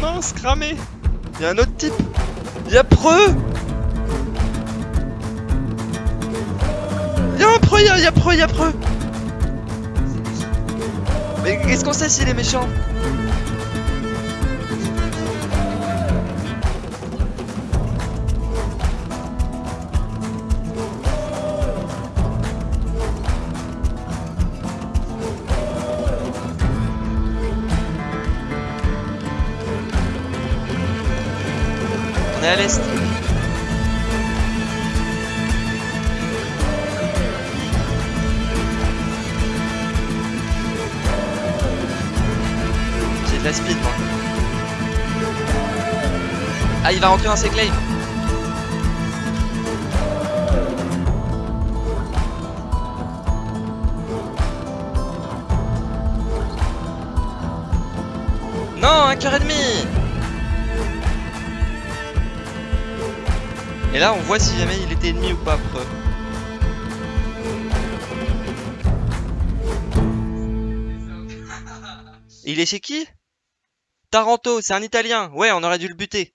Mince, cramé. Y'a un autre type. Y'a Preux. Y'a un Preux, y'a, y'a Preux, y'a Preux. Mais qu'est-ce qu'on sait s'il est méchant On est à l'est. J'ai de la speed moi. Ah il va rentrer dans ses claims. Non, un cœur et demi Et là, on voit si jamais il était ennemi ou pas. Preux. Il est chez qui? Taranto, c'est un italien. Ouais, on aurait dû le buter.